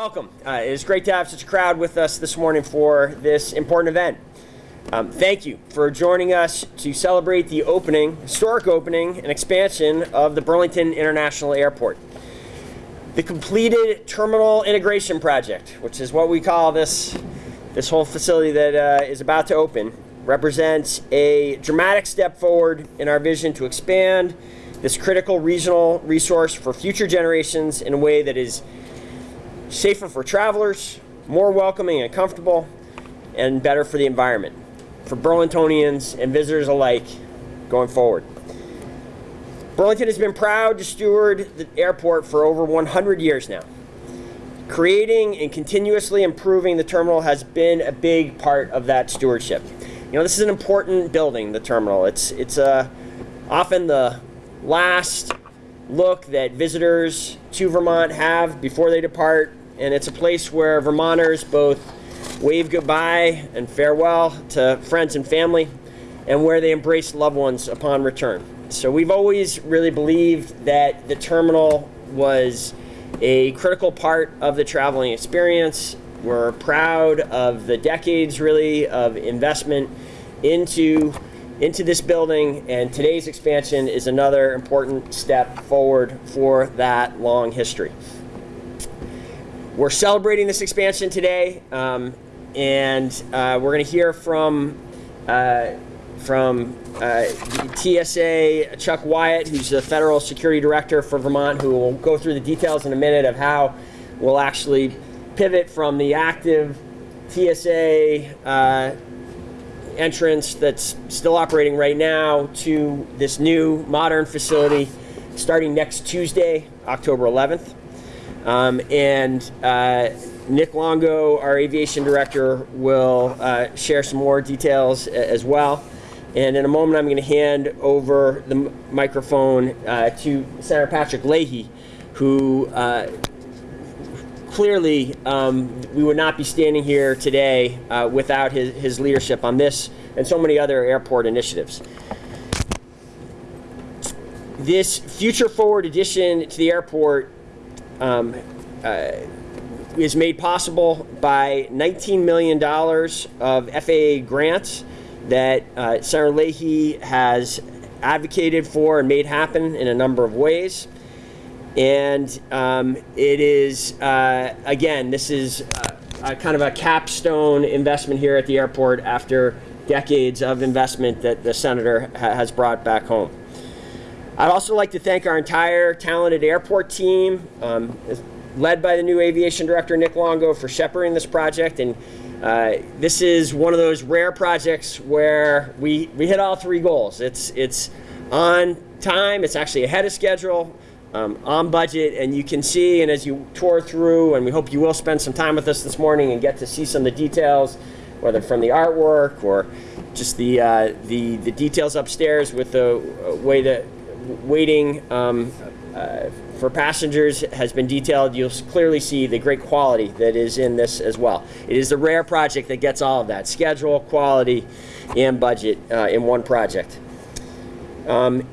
welcome. Uh, it is great to have such a crowd with us this morning for this important event. Um, thank you for joining us to celebrate the opening, historic opening, and expansion of the Burlington International Airport. The completed terminal integration project, which is what we call this, this whole facility that uh, is about to open, represents a dramatic step forward in our vision to expand this critical regional resource for future generations in a way that is safer for travelers, more welcoming and comfortable, and better for the environment, for Burlingtonians and visitors alike going forward. Burlington has been proud to steward the airport for over 100 years now. Creating and continuously improving the terminal has been a big part of that stewardship. You know, this is an important building, the terminal. It's, it's uh, often the last look that visitors to Vermont have before they depart and it's a place where Vermonters both wave goodbye and farewell to friends and family, and where they embrace loved ones upon return. So we've always really believed that the terminal was a critical part of the traveling experience. We're proud of the decades really of investment into into this building and today's expansion is another important step forward for that long history. We're celebrating this expansion today, um, and uh, we're going to hear from uh, from uh, TSA Chuck Wyatt, who's the federal security director for Vermont, who will go through the details in a minute of how we'll actually pivot from the active TSA uh, entrance that's still operating right now to this new modern facility starting next Tuesday, October 11th. Um, and uh, Nick Longo, our aviation director, will uh, share some more details as well. And in a moment, I'm going to hand over the microphone uh, to Senator Patrick Leahy, who uh, clearly um, we would not be standing here today uh, without his, his leadership on this and so many other airport initiatives. This future forward addition to the airport um, uh, is made possible by $19 million of FAA grants that uh, Senator Leahy has advocated for and made happen in a number of ways. And um, it is, uh, again, this is a, a kind of a capstone investment here at the airport after decades of investment that the senator ha has brought back home. I'd also like to thank our entire talented airport team, um, led by the new aviation director, Nick Longo, for shepherding this project. And uh, this is one of those rare projects where we, we hit all three goals. It's, it's on time, it's actually ahead of schedule, um, on budget, and you can see, and as you tour through, and we hope you will spend some time with us this morning and get to see some of the details, whether from the artwork or just the, uh, the, the details upstairs with the uh, way that waiting um, uh, for passengers has been detailed. You'll clearly see the great quality that is in this as well. It is the rare project that gets all of that, schedule, quality, and budget uh, in one project. Um,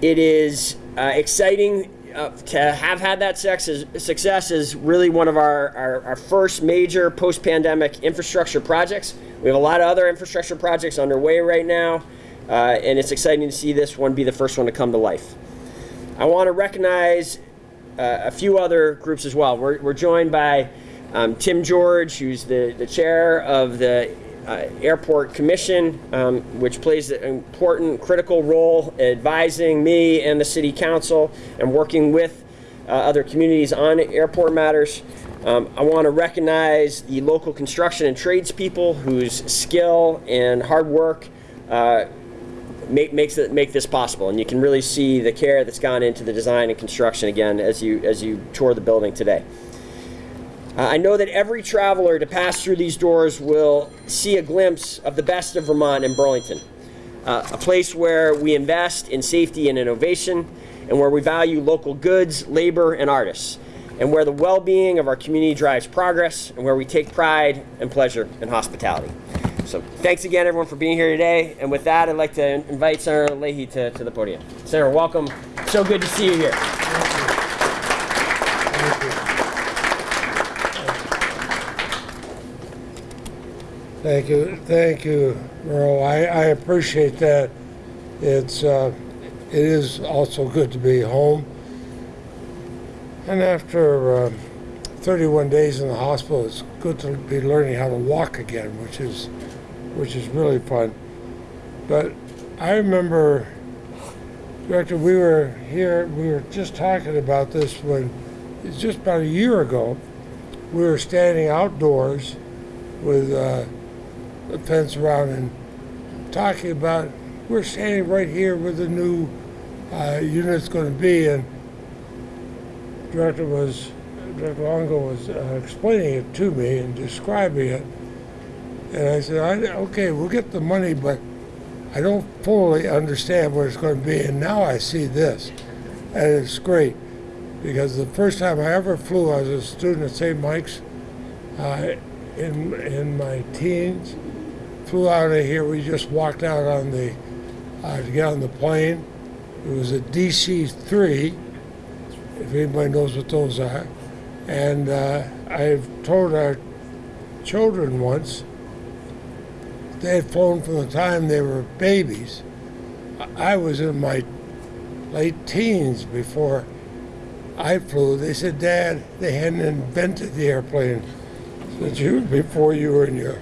it is uh, exciting uh, to have had that success is really one of our, our, our first major post-pandemic infrastructure projects. We have a lot of other infrastructure projects underway right now. Uh, and it's exciting to see this one be the first one to come to life. I want to recognize uh, a few other groups as well. We're, we're joined by um, Tim George, who's the, the chair of the uh, Airport Commission, um, which plays an important, critical role advising me and the City Council and working with uh, other communities on airport matters. Um, I want to recognize the local construction and tradespeople whose skill and hard work uh, make, makes it, make this possible. And you can really see the care that's gone into the design and construction again as you, as you tour the building today. Uh, I know that every traveler to pass through these doors will see a glimpse of the best of Vermont and Burlington, uh, a place where we invest in safety and innovation, and where we value local goods, labor, and artists, and where the well-being of our community drives progress, and where we take pride and pleasure in hospitality. So thanks again, everyone, for being here today. And with that, I'd like to invite Senator Leahy to, to the podium. Senator, welcome. So good to see you here. Thank you. Thank you. Miro. I, I appreciate that. It's uh, it is also good to be home. And after uh, 31 days in the hospital, it's good to be learning how to walk again, which is which is really fun. But I remember, Director, we were here, we were just talking about this when, it's just about a year ago, we were standing outdoors with uh, a fence around and talking about, we're standing right here where the new uh, unit's going to be, and Director was, Director Longo was uh, explaining it to me and describing it. And I said, I, okay, we'll get the money, but I don't fully understand what it's going to be. And now I see this. And it's great because the first time I ever flew, I was a student at St. Mike's uh, in, in my teens. Flew out of here. We just walked out on the, uh, to get on the plane. It was a DC 3 if anybody knows what those are. And uh, I've told our children once they had flown from the time they were babies. I was in my late teens before I flew. They said, Dad, they hadn't invented the airplane since you before you were in your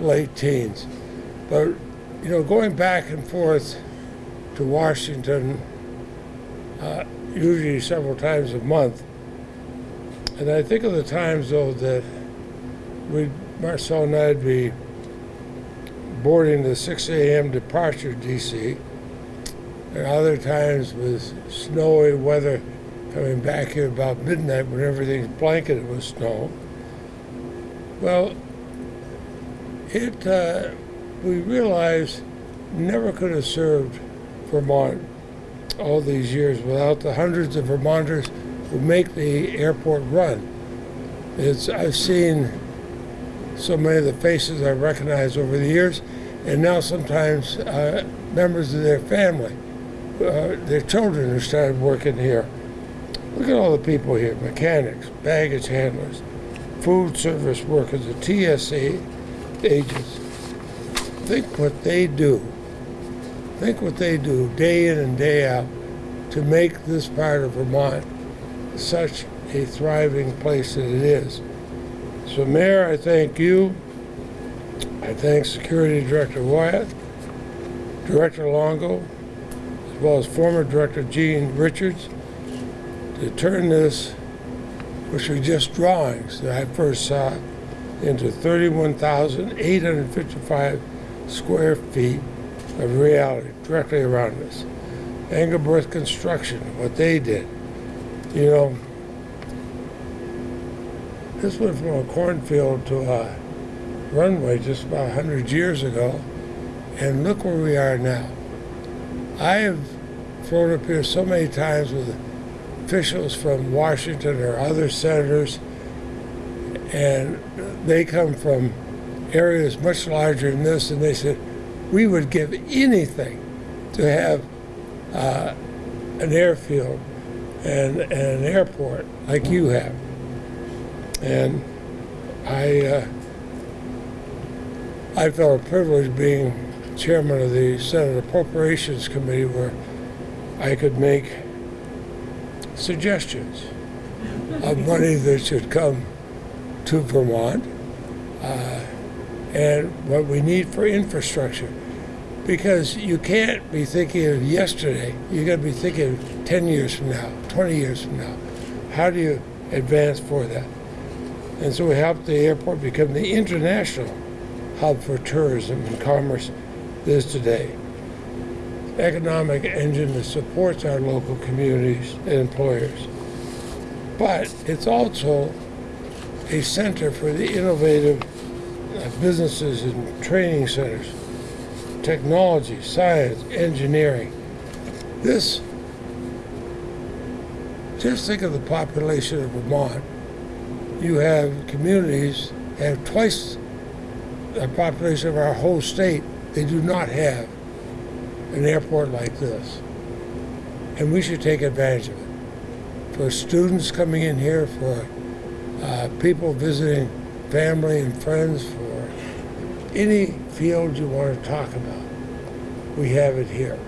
late teens. But you know, going back and forth to Washington uh, usually several times a month. And I think of the times, though, that we, Marcel and I'd be boarding the 6 a.m. departure DC, and other times with snowy weather coming back here about midnight when everything's blanketed with snow. Well, it, uh, we realized never could have served Vermont all these years without the hundreds of Vermonters who make the airport run. It's I've seen so many of the faces I recognize over the years, and now sometimes uh, members of their family, uh, their children who started working here. Look at all the people here: mechanics, baggage handlers, food service workers, the TSA agents. Think what they do think what they do day in and day out to make this part of Vermont such a thriving place that it is. So, Mayor, I thank you. I thank Security Director Wyatt, Director Longo, as well as former Director Gene Richards, to turn this, which are just drawings that I first saw, into 31,855 square feet of reality directly around us. Engelberth Construction, what they did. You know, this went from a cornfield to a runway just about 100 years ago, and look where we are now. I have flown up here so many times with officials from Washington or other senators, and they come from areas much larger than this, and they said, we would give anything to have uh, an airfield and, and, an airport like you have. And I, uh, I felt a privilege being chairman of the Senate Appropriations Committee where I could make suggestions of money that should come to Vermont uh, and what we need for infrastructure because you can't be thinking of yesterday. You got to be thinking of 10 years from now, 20 years from now. How do you advance for that? And so we helped the airport become the international hub for tourism and commerce it is today. Economic engine that supports our local communities and employers. But it's also a center for the innovative uh, businesses and training centers technology, science, engineering. This, just think of the population of Vermont. You have communities that have twice the population of our whole state. They do not have an airport like this. And we should take advantage of it. For students coming in here, for uh, people visiting family and friends, for any field you want to talk about, we have it here.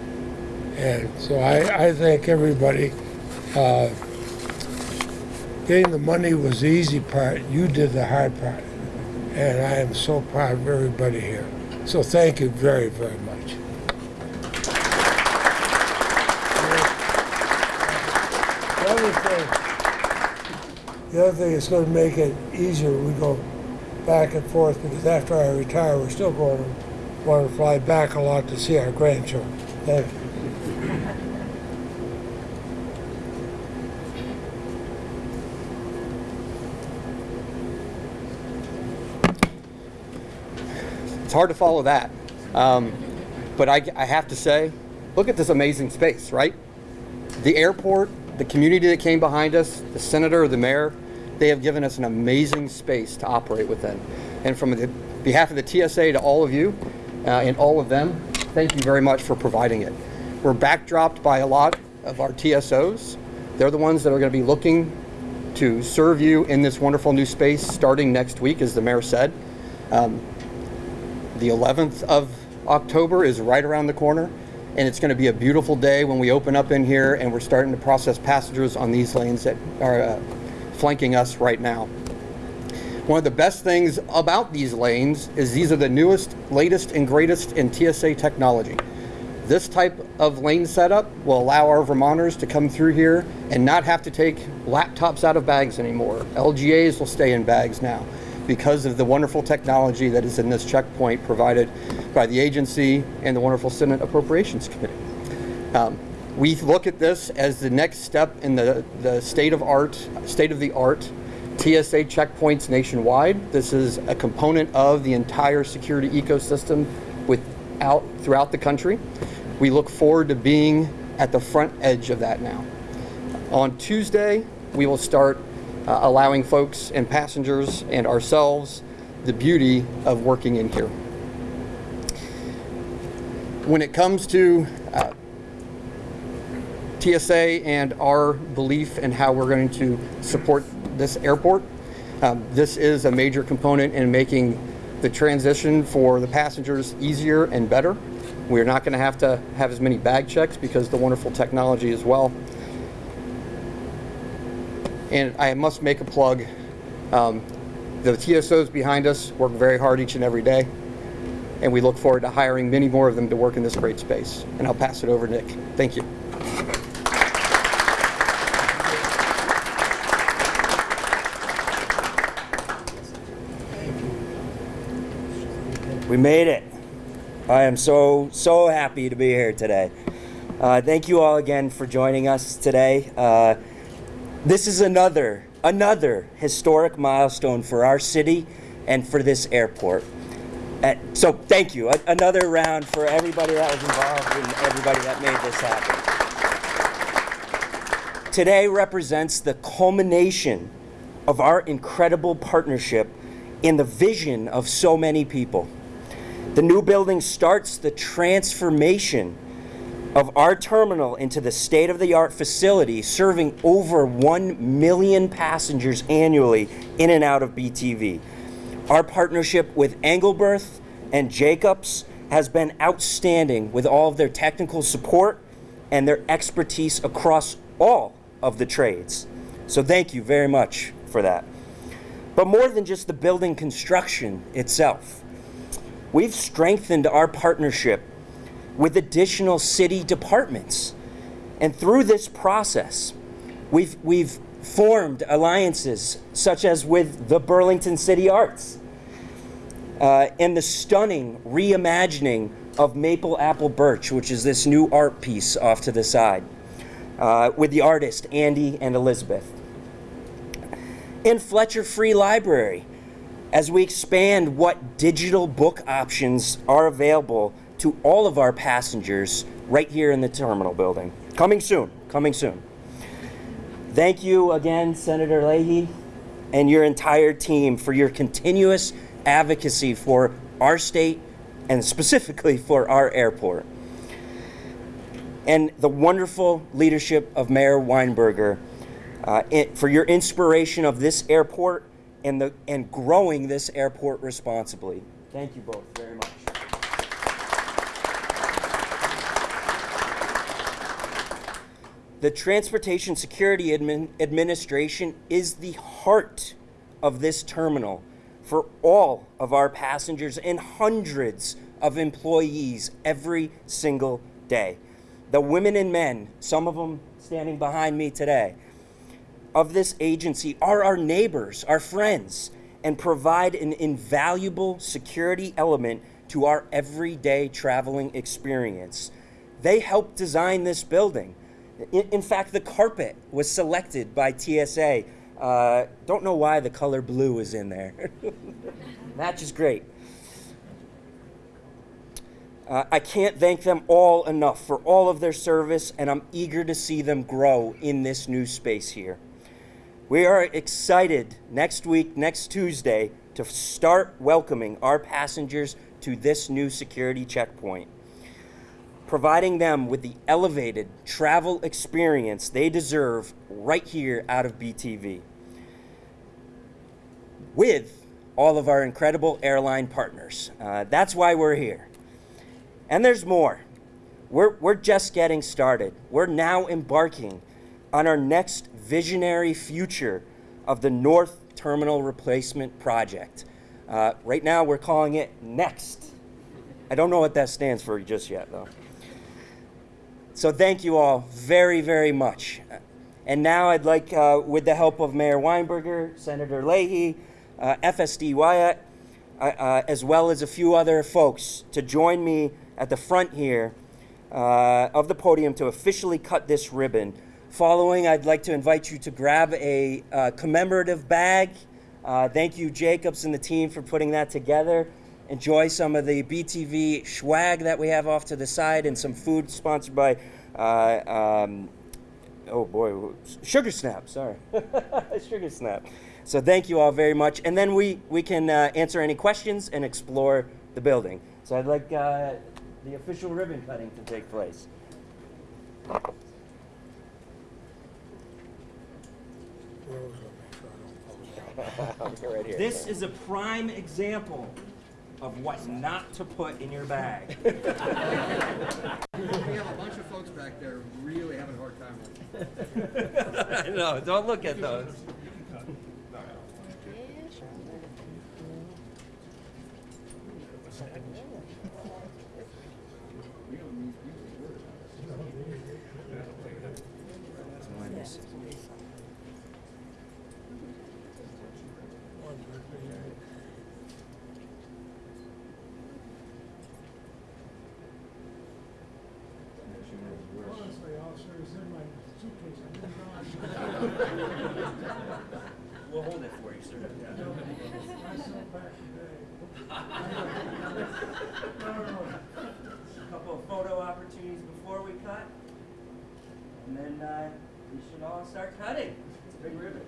And so I, I thank everybody. Uh, getting the money was the easy part. You did the hard part. And I am so proud of everybody here. So thank you very, very much. The other thing, the other thing is going to make it easier. We go back and forth because after I retire, we're still going to want to fly back a lot to see our grandchildren. Thank you. Hard to follow that. Um, but I, I have to say, look at this amazing space, right? The airport, the community that came behind us, the senator, the mayor, they have given us an amazing space to operate within. And from the behalf of the TSA to all of you uh, and all of them, thank you very much for providing it. We're backdropped by a lot of our TSOs. They're the ones that are going to be looking to serve you in this wonderful new space starting next week, as the mayor said. Um, the 11th of October is right around the corner, and it's going to be a beautiful day when we open up in here and we're starting to process passengers on these lanes that are uh, flanking us right now. One of the best things about these lanes is these are the newest, latest, and greatest in TSA technology. This type of lane setup will allow our Vermonters to come through here and not have to take laptops out of bags anymore. LGAs will stay in bags now because of the wonderful technology that is in this checkpoint provided by the agency and the wonderful Senate Appropriations Committee. Um, we look at this as the next step in the, the state of art, state of the art TSA checkpoints nationwide. This is a component of the entire security ecosystem throughout the country. We look forward to being at the front edge of that now. On Tuesday, we will start uh, allowing folks and passengers and ourselves the beauty of working in here. When it comes to uh, TSA and our belief in how we're going to support this airport, um, this is a major component in making the transition for the passengers easier and better. We're not going to have to have as many bag checks because the wonderful technology as well. And I must make a plug. Um, the TSOs behind us work very hard each and every day, and we look forward to hiring many more of them to work in this great space. And I'll pass it over to Nick. Thank you. We made it. I am so, so happy to be here today. Uh, thank you all again for joining us today. Uh, this is another, another historic milestone for our city and for this airport. Uh, so thank you. A- another round for everybody that was involved and everybody that made this happen. Today represents the culmination of our incredible partnership in the vision of so many people. The new building starts the transformation of our terminal into the state of the art facility serving over 1 million passengers annually in and out of BTV. Our partnership with Engelberth and Jacobs has been outstanding with all of their technical support and their expertise across all of the trades. So thank you very much for that. But more than just the building construction itself, we've strengthened our partnership with additional city departments. And through this process, we've, we've formed alliances such as with the Burlington City Arts uh, and the stunning reimagining of Maple Apple Birch, which is this new art piece off to the side, uh, with the artist Andy and Elizabeth. And Fletcher Free Library, as we expand what digital book options are available to all of our passengers right here in the terminal building. Coming soon, coming soon. Thank you again, Senator Leahy, and your entire team for your continuous advocacy for our state and specifically for our airport. And the wonderful leadership of Mayor Weinberger uh, it, for your inspiration of this airport and, the, and growing this airport responsibly. Thank you both very much. The Transportation Security Admin- Administration is the heart of this terminal for all of our passengers and hundreds of employees every single day. The women and men, some of them standing behind me today, of this agency are our neighbors, our friends, and provide an invaluable security element to our everyday traveling experience. They helped design this building. In, in fact, the carpet was selected by TSA. Uh, don't know why the color blue is in there. Matches great. Uh, I can't thank them all enough for all of their service, and I'm eager to see them grow in this new space here. We are excited next week, next Tuesday, to start welcoming our passengers to this new security checkpoint, providing them with the elevated travel experience they deserve right here out of BTV. With all of our incredible airline partners. Uh, that's why we're here. And there's more. We're, we're just getting started. We're now embarking on our next visionary future of the North Terminal Replacement Project. Uh, right now, we're calling it NEXT. I don't know what that stands for just yet, though. So, thank you all very, very much. And now I'd like, uh, with the help of Mayor Weinberger, Senator Leahy, uh, FSD Wyatt, uh, uh, as well as a few other folks, to join me at the front here uh, of the podium to officially cut this ribbon. Following, I'd like to invite you to grab a uh, commemorative bag. Thank you, Jacobs and the team, for putting that together. Enjoy some of the BTV swag that we have off to the side and some food sponsored by, uh, um, oh boy, Sugar Snap, sorry. Sugar Snap. So thank you all very much. And then we, we can uh, answer any questions and explore the building. So I'd like uh, the official ribbon cutting to take place. right here. This is a prime example of what not to put in your bag. We have a bunch of folks back there really having a hard time with it. no, don't look at those. Officer, it's in my suitcase. I didn't know We'll hold it for you, sir. I myself back today. A couple of photo opportunities before we cut. And then uh, we should all start cutting. It's a big ribbon.